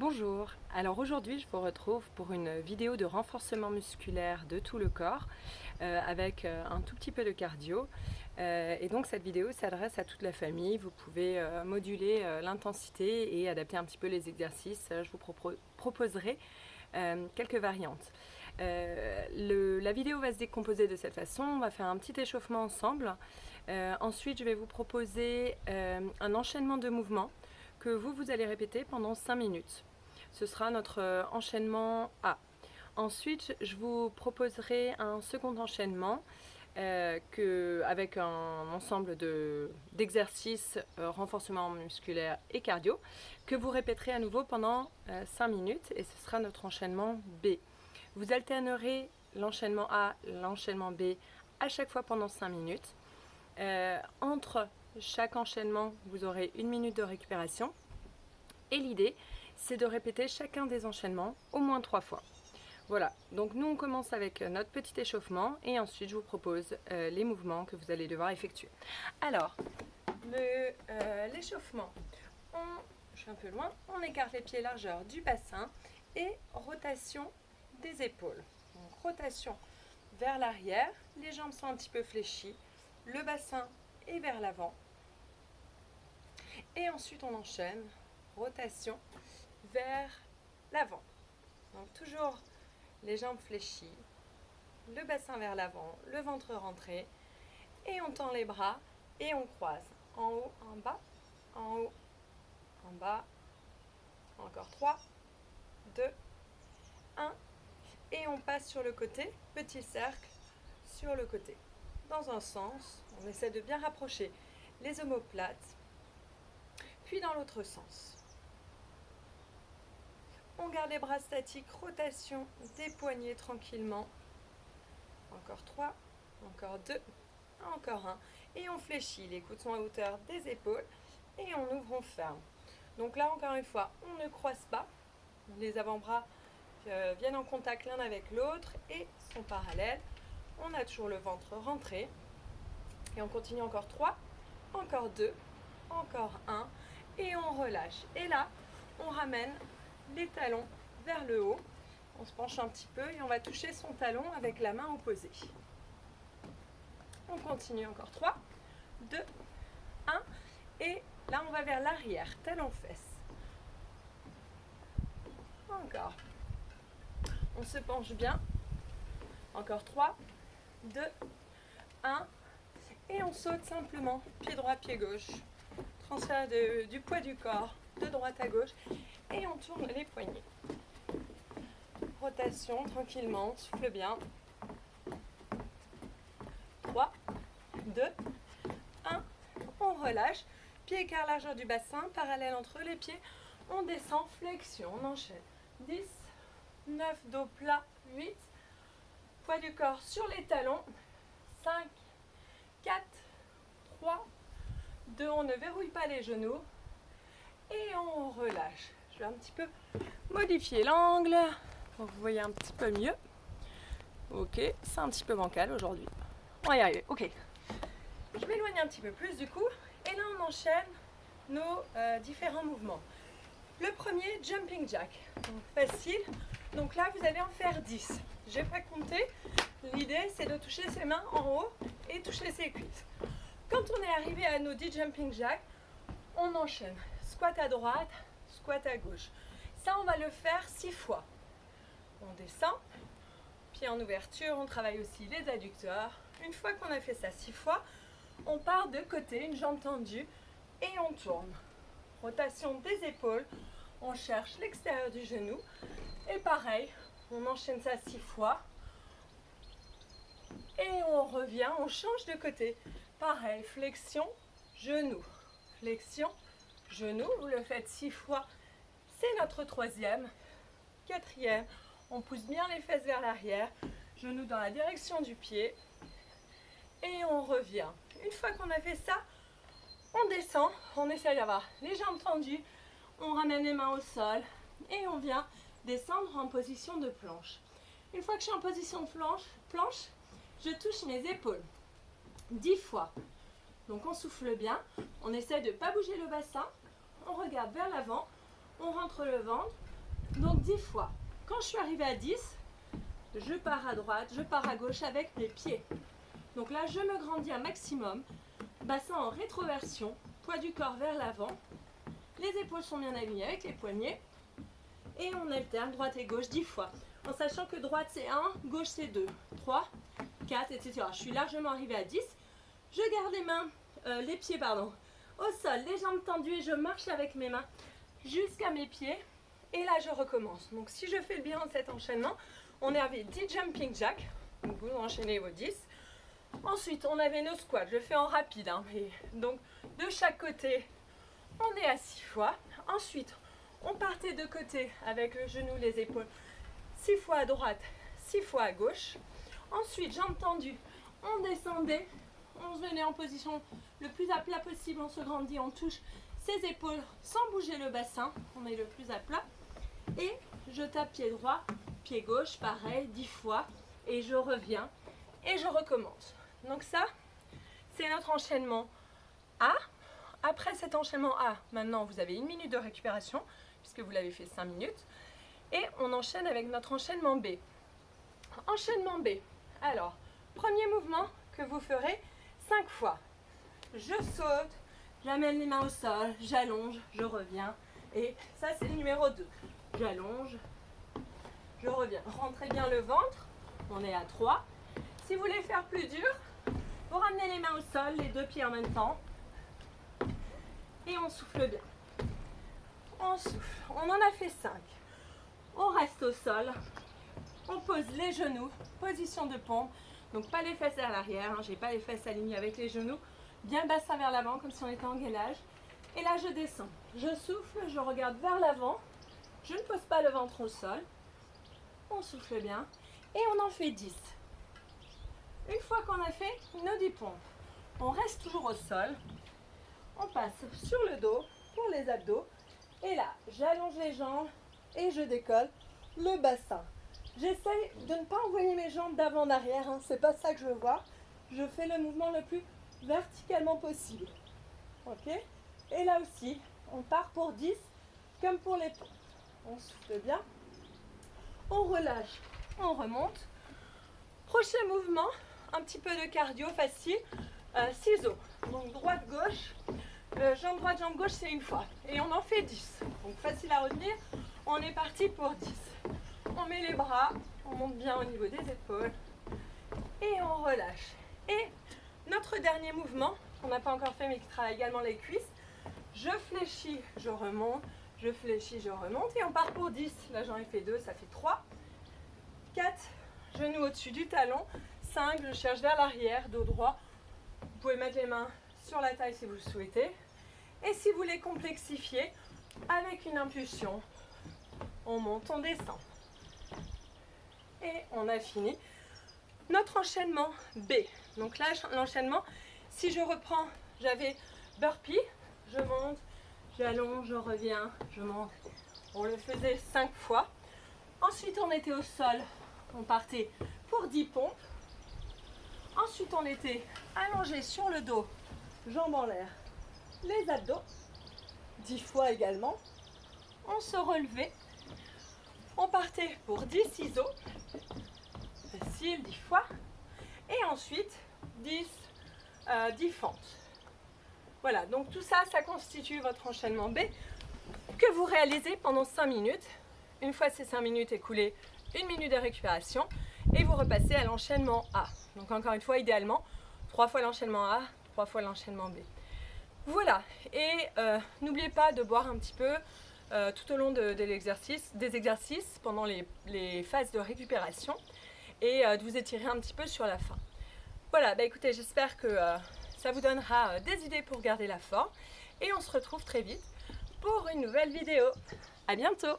Bonjour, alors aujourd'hui je vous retrouve pour une vidéo de renforcement musculaire de tout le corps euh, avec euh, un tout petit peu de cardio. Euh, et donc cette vidéo s'adresse à toute la famille, vous pouvez moduler l'intensité et adapter un petit peu les exercices, je vous proposerai quelques variantes. la vidéo va se décomposer de cette façon, on va faire un petit échauffement ensemble, ensuite je vais vous proposer un enchaînement de mouvements que vous, vous allez répéter pendant 5 minutes. Ce sera notre euh, enchaînement A. Ensuite, je vous proposerai un second enchaînement euh, avec un ensemble d'exercices euh, renforcement musculaire et cardio que vous répéterez à nouveau pendant 5 minutes et ce sera notre enchaînement B. Vous alternerez l'enchaînement A, l'enchaînement B à chaque fois pendant 5 minutes. entre chaque enchaînement, vous aurez une minute de récupération. Et l'idée, c'est de répéter chacun des enchaînements au moins trois fois. Voilà, donc nous on commence avec notre petit échauffement et ensuite je vous propose euh, les mouvements que vous allez devoir effectuer. Alors, euh, l'échauffement, je suis un peu loin, on écarte les pieds largeur du bassin et rotation des épaules. Donc rotation vers l'arrière, les jambes sont un petit peu fléchies, le bassin est vers l'avant, et ensuite, on enchaîne, rotation vers l'avant. Donc toujours les jambes fléchies, le bassin vers l'avant, le ventre rentré, et on tend les bras et on croise. En haut, en bas, en haut, en bas, encore 3, 2, 1, et on passe sur le côté, petit cercle sur le côté. Dans un sens, on essaie de bien rapprocher les omoplates puis dans l'autre sens. On garde les bras statiques, rotation des poignets tranquillement. Encore 3, encore 2, encore 1. Et on fléchit, les coudes sont à hauteur des épaules et on ouvre, on ferme. Donc là, encore une fois, on ne croise pas. Les avant-bras euh, viennent en contact l'un avec l'autre et sont parallèles. On a toujours le ventre rentré. Et on continue encore 3, encore 2, encore 1 et on relâche. Et là, on ramène les talons vers le haut. On se penche un petit peu et on va toucher son talon avec la main opposée. On continue encore 3, 2, 1. Et là, on va vers l'arrière, talon fesse. Encore. On se penche bien. Encore 3, 2, 1. Et on saute simplement, pied droit, pied gauche transfert du poids du corps de droite à gauche et on tourne les poignets. Rotation tranquillement, souffle bien. 3, 2, 1, on relâche. Pied écart largeur du bassin, parallèle entre les pieds. On descend, flexion, on enchaîne. 10, 9, dos plat, 8, poids du corps sur les talons. 5, 4, 3, deux, on ne verrouille pas les genoux. Et on relâche. Je vais un petit peu modifier l'angle pour que vous voyez un petit peu mieux. Ok, c'est un petit peu bancal aujourd'hui. On va y arriver. Ok. Je m'éloigne un petit peu plus du coup. Et là, on enchaîne nos euh, différents mouvements. Le premier, jumping jack. facile. Donc là, vous allez en faire 10. Je n'ai pas compté. L'idée, c'est de toucher ses mains en haut et toucher ses cuisses. Quand on est arrivé à nos 10 jumping jacks, on enchaîne. Squat à droite, squat à gauche. Ça, on va le faire 6 fois. On descend, pied en ouverture, on travaille aussi les adducteurs. Une fois qu'on a fait ça 6 fois, on part de côté, une jambe tendue, et on tourne. Rotation des épaules, on cherche l'extérieur du genou. Et pareil, on enchaîne ça 6 fois. Et on revient, on change de côté. Pareil, flexion, genou, flexion, genou. Vous le faites six fois. C'est notre troisième. Quatrième, on pousse bien les fesses vers l'arrière. Genou dans la direction du pied. Et on revient. Une fois qu'on a fait ça, on descend. On essaie d'avoir les jambes tendues. On ramène les mains au sol. Et on vient descendre en position de planche. Une fois que je suis en position planche, planche je touche mes épaules. 10 fois. Donc on souffle bien, on essaie de ne pas bouger le bassin, on regarde vers l'avant, on rentre le ventre. Donc 10 fois. Quand je suis arrivée à 10, je pars à droite, je pars à gauche avec mes pieds. Donc là, je me grandis un maximum. Bassin en rétroversion, poids du corps vers l'avant. Les épaules sont bien alignées avec les poignets. Et on alterne droite et gauche 10 fois. En sachant que droite c'est 1, gauche c'est 2, 3, 4, etc. Je suis largement arrivée à 10. Je garde les mains, euh, les pieds pardon, au sol, les jambes tendues et je marche avec mes mains jusqu'à mes pieds. Et là je recommence. Donc si je fais bien cet enchaînement, on avait 10 jumping jack. Donc vous enchaînez vos 10. Ensuite, on avait nos squats. Je fais en rapide. Hein, donc, de chaque côté, on est à 6 fois. Ensuite, on partait de côté avec le genou, les épaules. 6 fois à droite, 6 fois à gauche. Ensuite, jambes tendues, on descendait. On se venait en position le plus à plat possible. On se grandit, on touche ses épaules sans bouger le bassin. On est le plus à plat. Et je tape pied droit, pied gauche, pareil, 10 fois. Et je reviens et je recommence. Donc ça, c'est notre enchaînement A. Après cet enchaînement A, maintenant vous avez une minute de récupération, puisque vous l'avez fait 5 minutes. Et on enchaîne avec notre enchaînement B. Enchaînement B. Alors, premier mouvement que vous ferez 5 fois. Je saute, j'amène les mains au sol, j'allonge, je reviens. Et ça, c'est le numéro 2. J'allonge, je reviens. Rentrez bien le ventre. On est à 3. Si vous voulez faire plus dur, vous ramenez les mains au sol, les deux pieds en même temps. Et on souffle bien. On souffle. On en a fait 5. On reste au sol. On pose les genoux. Position de pompe. Donc pas les fesses vers l'arrière. Hein. J'ai pas les fesses alignées avec les genoux. Bien bassin vers l'avant comme si on était en gainage. Et là je descends. Je souffle, je regarde vers l'avant. Je ne pose pas le ventre au sol. On souffle bien. Et on en fait 10. Une fois qu'on a fait nos 10 pompes, on reste toujours au sol. On passe sur le dos pour les abdos. Et là, j'allonge les jambes et je décolle le bassin. J'essaye de ne pas envoyer mes jambes d'avant en arrière. Hein. C'est pas ça que je veux voir. Je fais le mouvement le plus verticalement possible. Ok? Et là aussi, on part pour 10 comme pour les pompes. On souffle bien. On relâche. On remonte. Prochain mouvement, un petit peu de cardio facile. Euh, ciseaux. Donc droite-gauche. Euh, jambe droite, jambe gauche, c'est une fois. Et on en fait 10. Donc facile à retenir. On est parti pour 10. On met les bras, on monte bien au niveau des épaules. Et on relâche. Et notre dernier mouvement, qu'on n'a pas encore fait mais qui travaille également les cuisses. Je fléchis, je remonte. Je fléchis, je remonte. Et on part pour 10. Là j'en ai fait 2, ça fait 3. 4, genoux au-dessus du talon. 5, je cherche vers l'arrière, dos droit. Vous pouvez mettre les mains sur la taille si vous le souhaitez. Et si vous voulez complexifier, avec une impulsion, on monte, on descend. On a fini notre enchaînement B. Donc là, l'enchaînement, si je reprends, j'avais burpee, je monte, j'allonge, je reviens, je monte. On le faisait 5 fois. Ensuite, on était au sol, on partait pour 10 pompes. Ensuite, on était allongé sur le dos, jambes en l'air, les abdos, 10 fois également. On se relevait. On partait pour 10 ciseaux, facile, 10 fois. Et ensuite, 10, euh, 10 fentes. Voilà, donc tout ça, ça constitue votre enchaînement B que vous réalisez pendant 5 minutes. Une fois ces 5 minutes écoulées, une minute de récupération et vous repassez à l'enchaînement A. Donc encore une fois, idéalement, trois fois l'enchaînement A, trois fois l'enchaînement B. Voilà, et euh, n'oubliez pas de boire un petit peu euh, tout au long de, l'exercice, des exercices pendant les, phases de récupération et euh, de vous étirer un petit peu sur la fin. Voilà, bah écoutez, j'espère que ça vous donnera des idées pour garder la forme et on se retrouve très vite pour une nouvelle vidéo. A bientôt